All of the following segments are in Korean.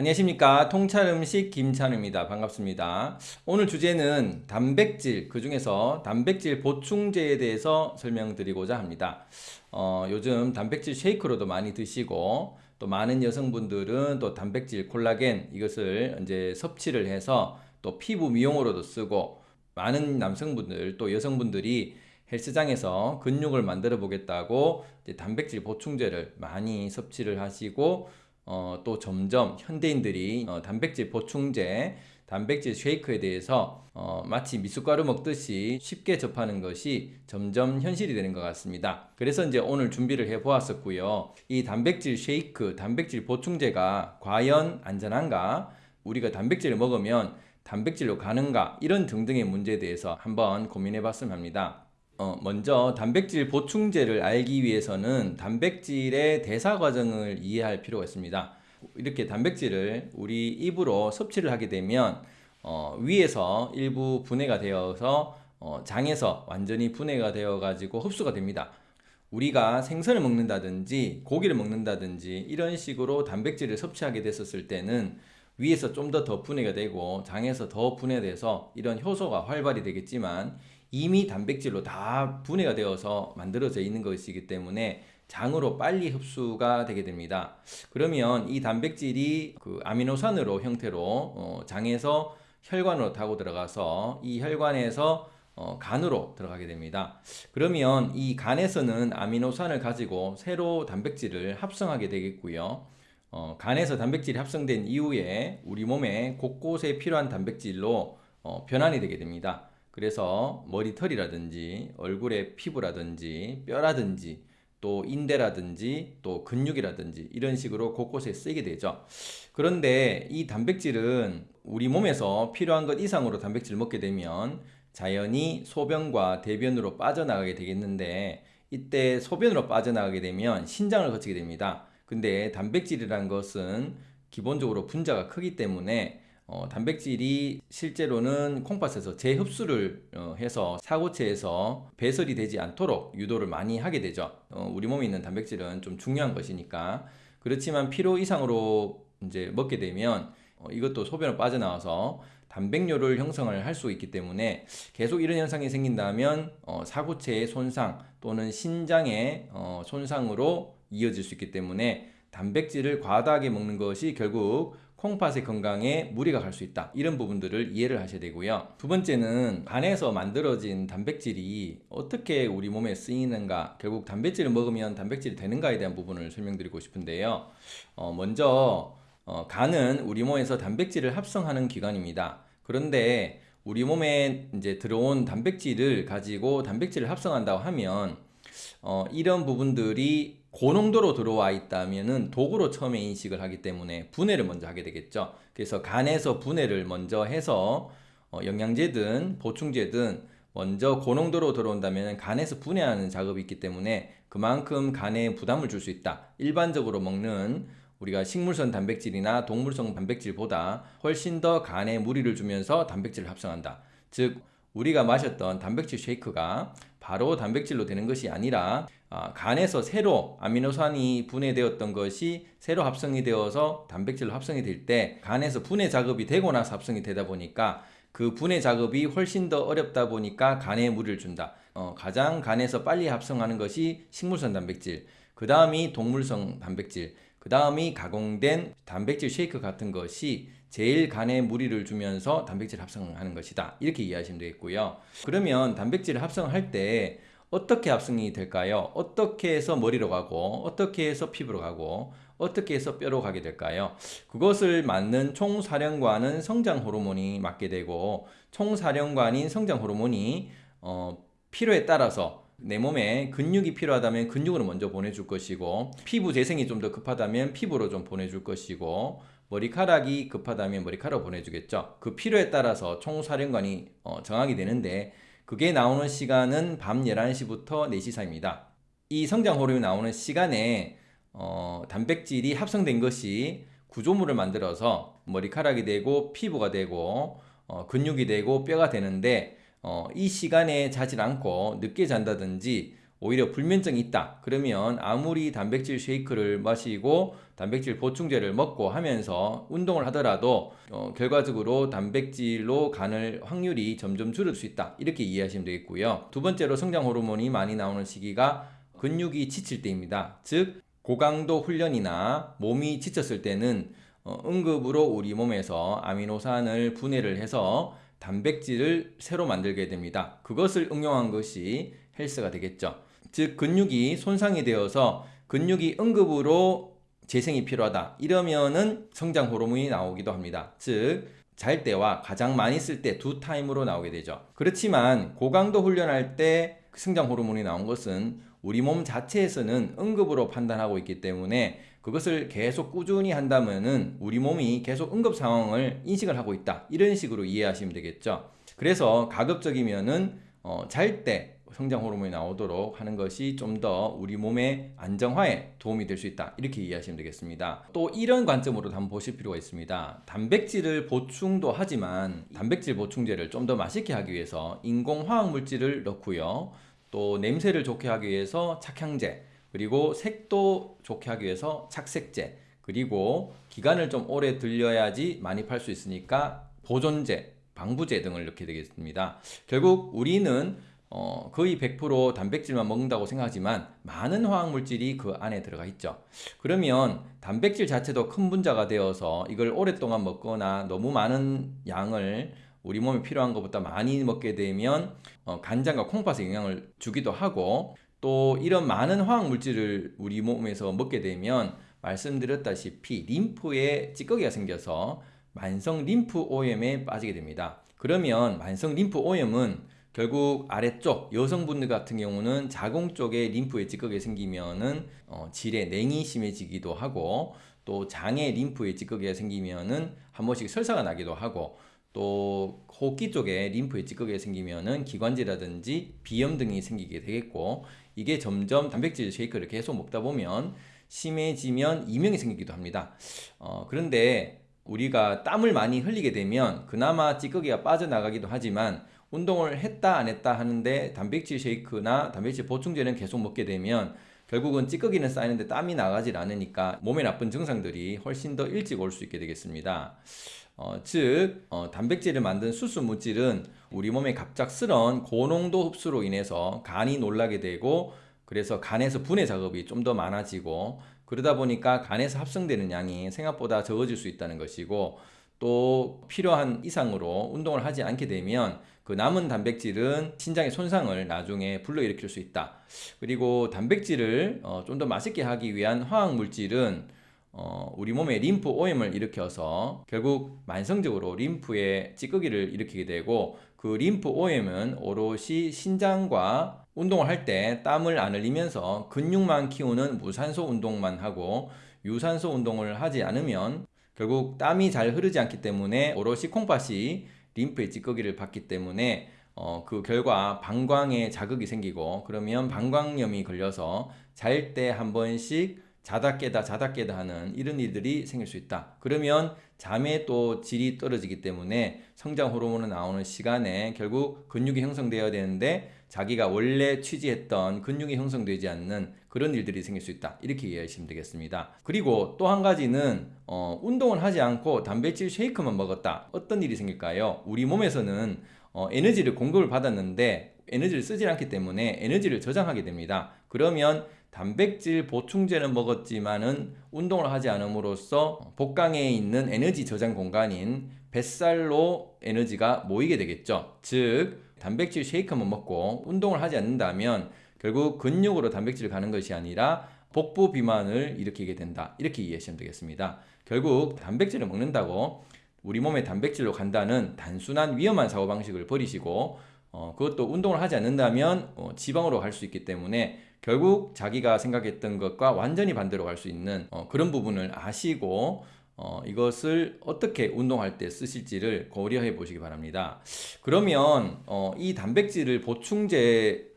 안녕하십니까. 통찰음식 김찬우입니다. 반갑습니다. 오늘 주제는 단백질 그 중에서 단백질 보충제에 대해서 설명드리고자 합니다. 어, 요즘 단백질 쉐이크로도 많이 드시고 또 많은 여성분들은 또 단백질 콜라겐 이것을 이제 섭취를 해서 또 피부 미용으로도 쓰고 많은 남성분들 또 여성분들이 헬스장에서 근육을 만들어 보겠다고 단백질 보충제를 많이 섭취를 하시고 어, 또 점점 현대인들이 어, 단백질 보충제, 단백질 쉐이크에 대해서 어, 마치 미숫가루 먹듯이 쉽게 접하는 것이 점점 현실이 되는 것 같습니다. 그래서 이제 오늘 준비를 해 보았었고요. 이 단백질 쉐이크, 단백질 보충제가 과연 안전한가? 우리가 단백질을 먹으면 단백질로 가는가? 이런 등등의 문제에 대해서 한번 고민해 봤으면 합니다. 어, 먼저 단백질 보충제를 알기 위해서는 단백질의 대사 과정을 이해할 필요가 있습니다. 이렇게 단백질을 우리 입으로 섭취를 하게 되면 어, 위에서 일부 분해가 되어서 어, 장에서 완전히 분해가 되어 가지고 흡수가 됩니다. 우리가 생선을 먹는다든지 고기를 먹는다든지 이런 식으로 단백질을 섭취하게 됐었을 때는 위에서 좀 더 더 분해가 되고 장에서 더 분해돼서 이런 효소가 활발히 되겠지만 이미 단백질로 다 분해가 되어서 만들어져 있는 것이기 때문에 장으로 빨리 흡수가 되게 됩니다. 그러면 이 단백질이 그 아미노산으로 형태로 어 장에서 혈관으로 타고 들어가서 이 혈관에서 어 간으로 들어가게 됩니다. 그러면 이 간에서는 아미노산을 가지고 새로 단백질을 합성하게 되겠고요. 어 간에서 단백질이 합성된 이후에 우리 몸에 곳곳에 필요한 단백질로 어 변환이 되게 됩니다. 그래서 머리털이라든지 얼굴의 피부라든지 뼈라든지 또 인대라든지 또 근육이라든지 이런 식으로 곳곳에 쓰이게 되죠. 그런데 이 단백질은 우리 몸에서 필요한 것 이상으로 단백질을 먹게 되면 자연히 소변과 대변으로 빠져나가게 되겠는데 이때 소변으로 빠져나가게 되면 신장을 거치게 됩니다. 근데 단백질이란 것은 기본적으로 분자가 크기 때문에 어, 단백질이 실제로는 콩팥에서 재흡수를 어, 해서 사고체에서 배설이 되지 않도록 유도를 많이 하게 되죠. 어, 우리 몸에 있는 단백질은 좀 중요한 것이니까 그렇지만 필요 이상으로 이제 먹게 되면 어, 이것도 소변으로 빠져나와서 단백뇨를 형성을 할 수 있기 때문에 계속 이런 현상이 생긴다면 어, 사고체의 손상 또는 신장의 어, 손상으로 이어질 수 있기 때문에 단백질을 과다하게 먹는 것이 결국 콩팥의 건강에 무리가 갈 수 있다. 이런 부분들을 이해를 하셔야 되고요. 두 번째는 간에서 만들어진 단백질이 어떻게 우리 몸에 쓰이는가 결국 단백질을 먹으면 단백질이 되는가에 대한 부분을 설명드리고 싶은데요. 어, 먼저 어, 간은 우리 몸에서 단백질을 합성하는 기관입니다. 그런데 우리 몸에 이제 들어온 단백질을 가지고 단백질을 합성한다고 하면 어, 이런 부분들이 고농도로 들어와 있다면 도구로 처음에 인식을 하기 때문에 분해를 먼저 하게 되겠죠. 그래서 간에서 분해를 먼저 해서 어, 영양제든 보충제든 먼저 고농도로 들어온다면 간에서 분해하는 작업이 있기 때문에 그만큼 간에 부담을 줄 수 있다. 일반적으로 먹는 우리가 식물성 단백질이나 동물성 단백질보다 훨씬 더 간에 무리를 주면서 단백질을 합성한다. 즉 우리가 마셨던 단백질 쉐이크가 바로 단백질로 되는 것이 아니라 아, 간에서 새로 아미노산이 분해되었던 것이 새로 합성이 되어서 단백질로 합성이 될 때 간에서 분해 작업이 되고 나서 합성이 되다 보니까 그 분해 작업이 훨씬 더 어렵다 보니까 간에 무리를 준다. 어, 가장 간에서 빨리 합성하는 것이 식물성 단백질, 그 다음이 동물성 단백질, 그 다음이 가공된 단백질 쉐이크 같은 것이 제일 간에 무리를 주면서 단백질 합성하는 것이다. 이렇게 이해하시면 되겠고요. 그러면 단백질을 합성할 때 어떻게 합성이 될까요? 어떻게 해서 머리로 가고 어떻게 해서 피부로 가고 어떻게 해서 뼈로 가게 될까요? 그것을 맡는 총사령관은 성장 호르몬이 맡게 되고 총사령관인 성장 호르몬이 어, 필요에 따라서 내 몸에 근육이 필요하다면 근육으로 먼저 보내줄 것이고 피부 재생이 좀 더 급하다면 피부로 좀 보내줄 것이고 머리카락이 급하다면 머리카락 보내주겠죠. 그 필요에 따라서 총사령관이 어, 정하게 되는데 그게 나오는 시간은 밤 11시부터 4시 사이입니다. 이 성장 호르몬이 나오는 시간에 어, 단백질이 합성된 것이 구조물을 만들어서 머리카락이 되고 피부가 되고 어, 근육이 되고 뼈가 되는데 어, 이 시간에 자질 않고 늦게 잔다든지 오히려 불면증이 있다. 그러면 아무리 단백질 쉐이크를 마시고 단백질 보충제를 먹고 하면서 운동을 하더라도 어, 결과적으로 단백질로 가는 확률이 점점 줄을 수 있다. 이렇게 이해하시면 되겠고요. 두 번째로 성장 호르몬이 많이 나오는 시기가 근육이 지칠 때입니다. 즉 고강도 훈련이나 몸이 지쳤을 때는 어, 응급으로 우리 몸에서 아미노산을 분해를 해서 단백질을 새로 만들게 됩니다. 그것을 응용한 것이 헬스가 되겠죠. 즉 근육이 손상이 되어서 근육이 응급으로 재생이 필요하다. 이러면은 성장 호르몬이 나오기도 합니다. 즉 잘 때와 가장 많이 쓸 때 두 타임으로 나오게 되죠. 그렇지만 고강도 훈련할 때 성장 호르몬이 나온 것은 우리 몸 자체에서는 응급으로 판단하고 있기 때문에 그것을 계속 꾸준히 한다면은 우리 몸이 계속 응급 상황을 인식을 하고 있다. 이런 식으로 이해하시면 되겠죠. 그래서 가급적이면은 어, 잘때 성장 호르몬이 나오도록 하는 것이 좀 더 우리 몸의 안정화에 도움이 될 수 있다. 이렇게 이해하시면 되겠습니다. 또 이런 관점으로 한번 보실 필요가 있습니다. 단백질을 보충도 하지만 단백질 보충제를 좀 더 맛있게 하기 위해서 인공 화학 물질을 넣고요. 또 냄새를 좋게 하기 위해서 착향제, 그리고 색도 좋게 하기 위해서 착색제, 그리고 기간을 좀 오래 들려야지 많이 팔 수 있으니까 보존제, 방부제 등을 넣게 되겠습니다. 결국 우리는 어, 거의 100% 단백질만 먹는다고 생각하지만 많은 화학물질이 그 안에 들어가 있죠. 그러면 단백질 자체도 큰 분자가 되어서 이걸 오랫동안 먹거나 너무 많은 양을 우리 몸에 필요한 것보다 많이 먹게 되면 어, 간장과 콩팥에 영향을 주기도 하고 또 이런 많은 화학물질을 우리 몸에서 먹게 되면 말씀드렸다시피 림프에 찌꺼기가 생겨서 만성 림프 오염에 빠지게 됩니다. 그러면 만성 림프 오염은 결국 아래쪽 여성분들 같은 경우는 자궁 쪽에 림프에 찌꺼기 생기면은 어, 질에 냉이 심해지기도 하고 또 장에 림프에 찌꺼기가 생기면은 한 번씩 설사가 나기도 하고 또 호흡기 쪽에 림프에 찌꺼기가 생기면은 기관지라든지 비염 등이 생기게 되겠고 이게 점점 단백질 쉐이크를 계속 먹다 보면 심해지면 이명이 생기기도 합니다. 어, 그런데 우리가 땀을 많이 흘리게 되면 그나마 찌꺼기가 빠져나가기도 하지만 운동을 했다 안 했다 하는데 단백질 쉐이크나 단백질 보충제는 계속 먹게 되면 결국은 찌꺼기는 쌓이는데 땀이 나가질 않으니까 몸에 나쁜 증상들이 훨씬 더 일찍 올 수 있게 되겠습니다. 어, 즉 어, 단백질을 만든 수수 물질은 우리 몸의 갑작스런 고농도 흡수로 인해서 간이 놀라게 되고 그래서 간에서 분해 작업이 좀 더 많아지고 그러다 보니까 간에서 합성되는 양이 생각보다 적어질 수 있다는 것이고 또 필요한 이상으로 운동을 하지 않게 되면 그 남은 단백질은 신장의 손상을 나중에 불러일으킬 수 있다. 그리고 단백질을 어, 좀 더 맛있게 하기 위한 화학 물질은 어, 우리 몸에 림프 오염을 일으켜서 결국 만성적으로 림프에 찌꺼기를 일으키게 되고 그 림프 오염은 오롯이 신장과 운동을 할 때 땀을 안 흘리면서 근육만 키우는 무산소 운동만 하고 유산소 운동을 하지 않으면 결국 땀이 잘 흐르지 않기 때문에 오롯이 콩팥이 림프의 찌꺼기를 받기 때문에 어, 그 결과 방광에 자극이 생기고 그러면 방광염이 걸려서 잘 때 한 번씩 자다 깨다 자다 깨다 하는 이런 일들이 생길 수 있다. 그러면 잠의 또 질이 떨어지기 때문에 성장 호르몬이 나오는 시간에 결국 근육이 형성되어야 되는데 자기가 원래 취지했던 근육이 형성되지 않는 그런 일들이 생길 수 있다. 이렇게 이해하시면 되겠습니다. 그리고 또 한 가지는 어, 운동을 하지 않고 단백질 쉐이크만 먹었다. 어떤 일이 생길까요? 우리 몸에서는 어, 에너지를 공급을 받았는데 에너지를 쓰지 않기 때문에 에너지를 저장하게 됩니다. 그러면 단백질 보충제는 먹었지만은 운동을 하지 않음으로써 복강에 있는 에너지 저장 공간인 뱃살로 에너지가 모이게 되겠죠. 즉 단백질 쉐이크만 먹고 운동을 하지 않는다면 결국 근육으로 단백질을 가는 것이 아니라 복부 비만을 일으키게 된다. 이렇게 이해하시면 되겠습니다. 결국 단백질을 먹는다고 우리 몸에 단백질로 간다는 단순한 위험한 사고방식을 버리시고 어, 그것도 운동을 하지 않는다면 어, 지방으로 갈 수 있기 때문에 결국 자기가 생각했던 것과 완전히 반대로 갈 수 있는 어, 그런 부분을 아시고 어, 이것을 어떻게 운동할 때 쓰실지를 고려해 보시기 바랍니다. 그러면 어, 이 단백질을 보충제의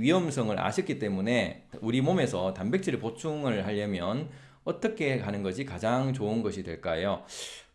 위험성을 아셨기 때문에 우리 몸에서 단백질을 보충을 하려면 어떻게 하는 것이 가장 좋은 것이 될까요?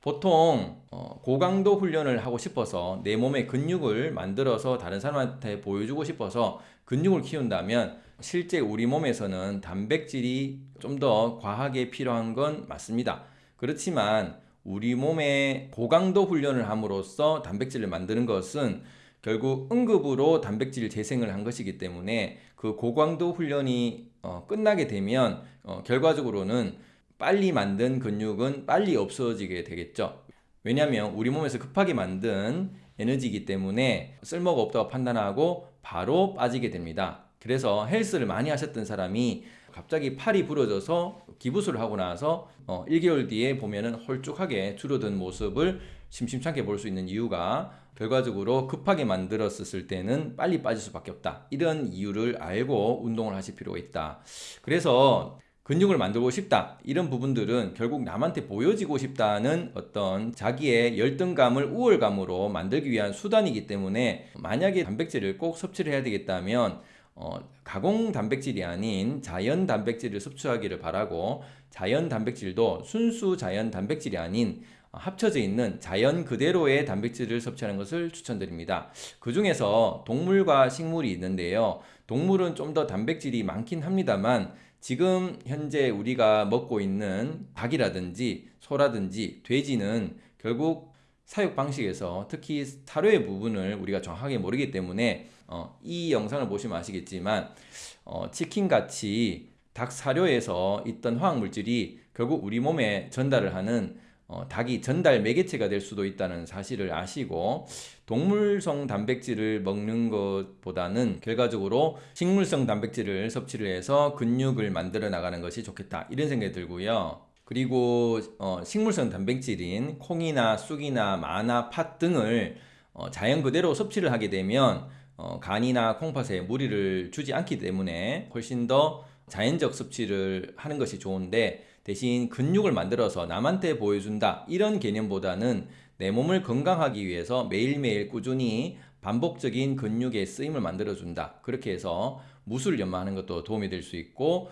보통 어, 고강도 훈련을 하고 싶어서 내 몸의 근육을 만들어서 다른 사람한테 보여주고 싶어서 근육을 키운다면 실제 우리 몸에서는 단백질이 좀 더 과하게 필요한 건 맞습니다. 그렇지만 우리 몸에 고강도 훈련을 함으로써 단백질을 만드는 것은 결국 응급으로 단백질 재생을 한 것이기 때문에 그 고강도 훈련이 어, 끝나게 되면 어, 결과적으로는 빨리 만든 근육은 빨리 없어지게 되겠죠. 왜냐하면 우리 몸에서 급하게 만든 에너지이기 때문에 쓸모가 없다고 판단하고 바로 빠지게 됩니다. 그래서 헬스를 많이 하셨던 사람이 갑자기 팔이 부러져서 기부술을 하고 나서 어, 1개월 뒤에 보면은 홀쭉하게 줄어든 모습을 심심찮게 볼 수 있는 이유가 결과적으로 급하게 만들었을 때는 빨리 빠질 수밖에 없다. 이런 이유를 알고 운동을 하실 필요가 있다. 그래서 근육을 만들고 싶다. 이런 부분들은 결국 남한테 보여지고 싶다는 어떤 자기의 열등감을 우월감으로 만들기 위한 수단이기 때문에 만약에 단백질을 꼭 섭취를 해야 되겠다면 어, 가공 단백질이 아닌 자연 단백질을 섭취하기를 바라고 자연 단백질도 순수 자연 단백질이 아닌 합쳐져 있는 자연 그대로의 단백질을 섭취하는 것을 추천드립니다. 그 중에서 동물과 식물이 있는데요. 동물은 좀 더 단백질이 많긴 합니다만 지금 현재 우리가 먹고 있는 닭이라든지 소라든지 돼지는 결국 사육 방식에서 특히 사료의 부분을 우리가 정확하게 모르기 때문에 어, 이 영상을 보시면 아시겠지만 어, 치킨 같이 닭 사료에서 있던 화학 물질이 결국 우리 몸에 전달을 하는 어, 닭이 전달 매개체가 될 수도 있다는 사실을 아시고 동물성 단백질을 먹는 것보다는 결과적으로 식물성 단백질을 섭취를 해서 근육을 만들어 나가는 것이 좋겠다 이런 생각이 들고요. 그리고 어, 식물성 단백질인 콩이나 쑥이나 마나 팥 등을 어, 자연 그대로 섭취를 하게 되면 어, 간이나 콩팥에 무리를 주지 않기 때문에 훨씬 더 자연적 섭취를 하는 것이 좋은데 대신 근육을 만들어서 남한테 보여준다 이런 개념보다는 내 몸을 건강하기 위해서 매일매일 꾸준히 반복적인 근육의 쓰임을 만들어준다. 그렇게 해서 무술 연마하는 것도 도움이 될 수 있고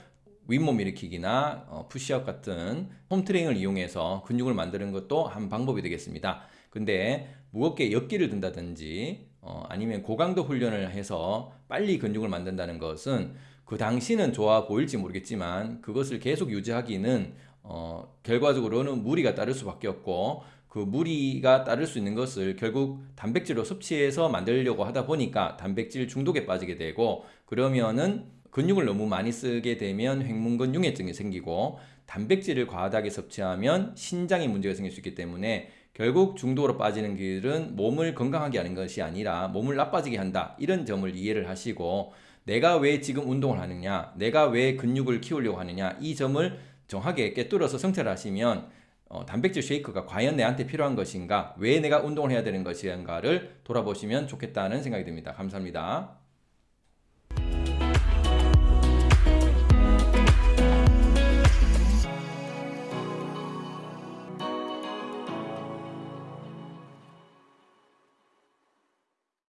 윗몸 일으키기나 어, 푸시업 같은 홈트레이닝을 이용해서 근육을 만드는 것도 한 방법이 되겠습니다. 근데 무겁게 역기를 든다든지 어, 아니면 고강도 훈련을 해서 빨리 근육을 만든다는 것은 그 당시는 좋아 보일지 모르겠지만 그것을 계속 유지하기는 어, 결과적으로는 무리가 따를 수밖에 없고 그 무리가 따를 수 있는 것을 결국 단백질로 섭취해서 만들려고 하다 보니까 단백질 중독에 빠지게 되고 그러면은 근육을 너무 많이 쓰게 되면 횡문근 융해증이 생기고 단백질을 과다하게 섭취하면 신장에 문제가 생길 수 있기 때문에 결국 중독으로 빠지는 길은 몸을 건강하게 하는 것이 아니라 몸을 나빠지게 한다. 이런 점을 이해를 하시고 내가 왜 지금 운동을 하느냐, 내가 왜 근육을 키우려고 하느냐, 이 점을 정확하게 깨뚫어서 성찰을 하시면 어, 단백질 쉐이크가 과연 내한테 필요한 것인가, 왜 내가 운동을 해야 되는 것인가를 돌아보시면 좋겠다는 생각이 듭니다. 감사합니다.